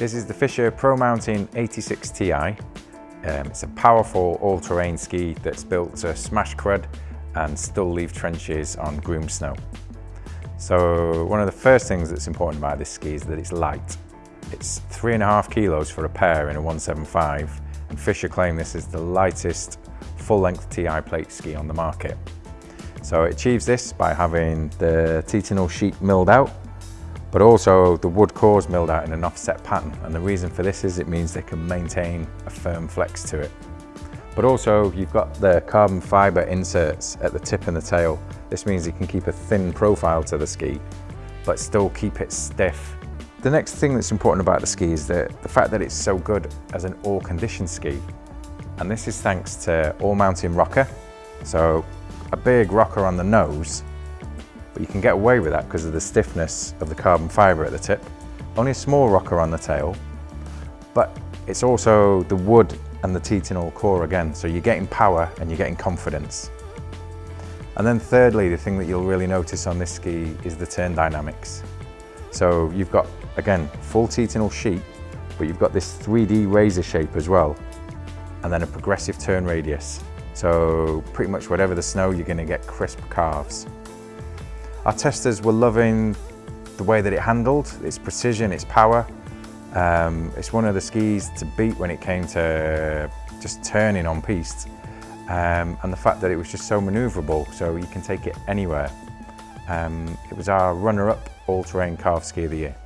This is the Fischer Pro Mountain 86 Ti. Um, it's a powerful all-terrain ski that's built to smash crud and still leave trenches on groomed snow. So one of the first things that's important about this ski is that it's light. It's three and a half kilos for a pair in a 175 and Fischer claim this is the lightest full-length TI plate ski on the market. So it achieves this by having the Titanal sheet milled out, but also the wood cores milled out in an offset pattern. And the reason for this is it means they can maintain a firm flex to it. But also you've got the carbon fiber inserts at the tip and the tail. This means you can keep a thin profile to the ski, but still keep it stiff. The next thing that's important about the ski is that the fact that it's so good as an all condition ski. And this is thanks to all mountain rocker. So a big rocker on the nose, but you can get away with that because of the stiffness of the carbon fiber at the tip. Only a small rocker on the tail, but it's also the wood and the titanal core again. So you're getting power and you're getting confidence. And then thirdly, the thing that you'll really notice on this ski is the turn dynamics. So you've got, again, full titanal sheet, but you've got this 3D razor shape as well, and then a progressive turn radius. So pretty much whatever the snow, you're gonna get crisp carves. Our testers were loving the way that it handled, its precision, its power, um, it's one of the skis to beat when it came to just turning on piste. Um, and the fact that it was just so manoeuvrable, so you can take it anywhere. Um, it was our runner-up all-terrain carve ski of the year.